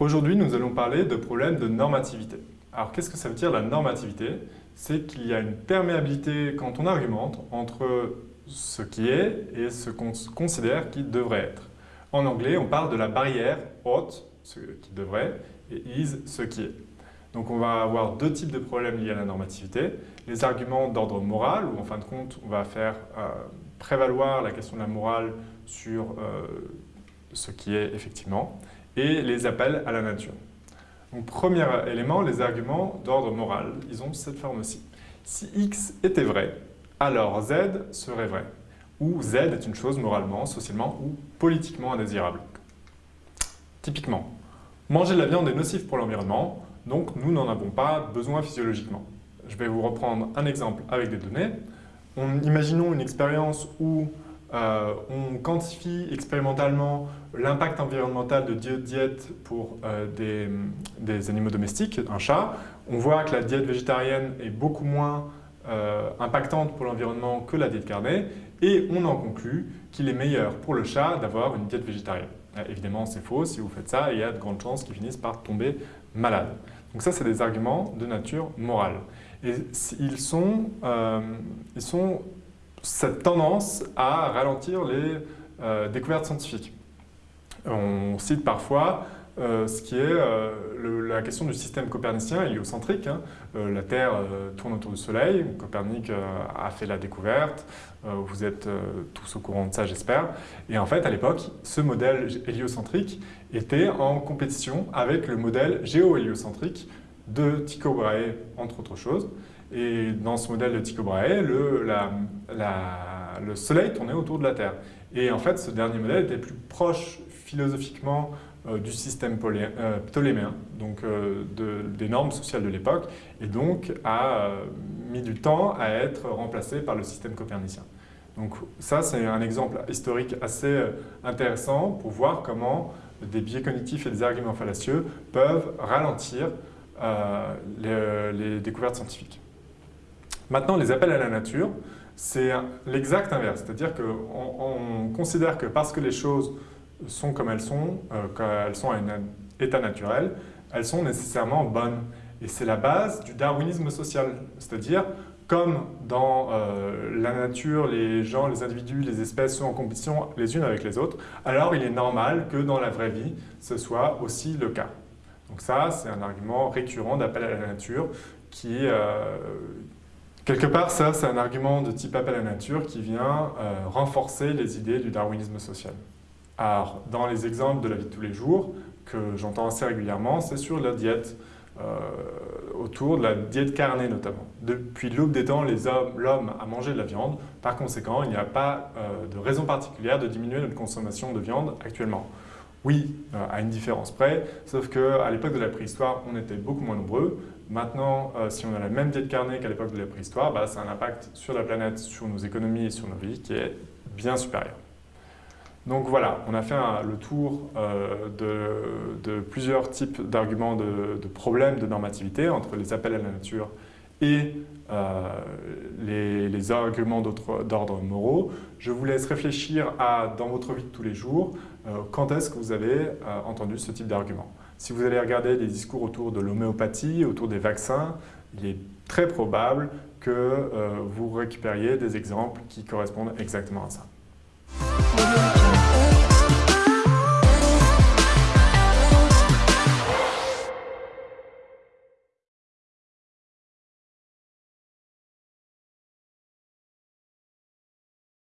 Aujourd'hui, nous allons parler de problèmes de normativité. Alors, qu'est-ce que ça veut dire la normativité? C'est qu'il y a une perméabilité quand on argumente entre ce qui est et ce qu'on considère qui devrait être. En anglais, on parle de la barrière ought, ce qui devrait, et is, ce qui est. Donc on va avoir deux types de problèmes liés à la normativité. Les arguments d'ordre moral, où en fin de compte, on va faire euh, prévaloir la question de la morale sur euh, ce qui est effectivement, et les appels à la nature. Donc premier élément, les arguments d'ordre moral, ils ont cette forme-ci. Si x était vrai, alors z serait vrai, ou z est une chose moralement, socialement ou politiquement indésirable. Typiquement, manger de la viande est nocif pour l'environnement, donc nous n'en avons pas besoin physiologiquement. Je vais vous reprendre un exemple avec des données. imaginons une expérience où euh, on quantifie expérimentalement l'impact environnemental de diète pour euh, des, animaux domestiques, un chat. On voit que la diète végétarienne est beaucoup moins euh, impactante pour l'environnement que la diète carnée et on en conclut qu'il est meilleur pour le chat d'avoir une diète végétarienne. évidemment, c'est faux. Si vous faites ça, il y a de grandes chances qu'il finisse par tomber malade. Donc ça, c'est des arguments de nature morale. Et ils sont, ils sont cette tendance à ralentir les euh, découvertes scientifiques. On cite parfois euh, ce qui est euh, la question du système copernicien héliocentrique. Hein. la Terre tourne autour du Soleil, Copernic a fait la découverte, vous êtes tous au courant de ça j'espère. Et en fait à l'époque, ce modèle héliocentrique était en compétition avec le modèle géo-héliocentrique de Tycho Brahe, entre autres choses. Et dans ce modèle de Tycho Brahe, le, le Soleil tournait autour de la Terre. Et en fait, ce dernier modèle était plus proche philosophiquement euh, du système euh, ptoléméen, donc euh, des normes sociales de l'époque, et donc a mis du temps à être remplacé par le système copernicien. Donc ça, c'est un exemple historique assez intéressant pour voir comment des biais cognitifs et des arguments fallacieux peuvent ralentir les découvertes scientifiques. Maintenant, les appels à la nature, c'est l'exact inverse. C'est-à-dire qu'on considère que parce que les choses sont comme elles sont, euh, qu'elles sont à un état naturel, elles sont nécessairement bonnes. Et c'est la base du darwinisme social. C'est-à-dire, comme dans euh, la nature, les gens, les individus, les espèces sont en compétition les unes avec les autres, alors il est normal que dans la vraie vie, ce soit aussi le cas. Donc ça, c'est un argument récurrent d'appel à la nature qui, euh, Quelque part, ça, c'est un argument de type appel à la nature qui vient euh, renforcer les idées du darwinisme social. Alors, dans les exemples de la vie de tous les jours, que j'entends assez régulièrement, c'est sur la diète, euh, autour de la diète carnée notamment. Depuis l'aube des temps, l'homme a mangé de la viande, par conséquent, il n'y a pas euh, de raison particulière de diminuer notre consommation de viande actuellement. Oui, à une différence près, sauf qu'à l'époque de la préhistoire, on était beaucoup moins nombreux, Maintenant, euh, si on a la même diète carnée qu'à l'époque de la préhistoire, bah, c'est un impact sur la planète, sur nos économies et sur nos vies qui est bien supérieur. Donc voilà, on a fait le tour euh, de, plusieurs types d'arguments de, problèmes de normativité entre les appels à la nature et euh, les, arguments d'ordre moraux. Je vous laisse réfléchir à, dans votre vie de tous les jours, quand est-ce que vous avez entendu ce type d'argument? Si vous allez regarder des discours autour de l'homéopathie, autour des vaccins, il est très probable que euh, vous récupériez des exemples qui correspondent exactement à ça.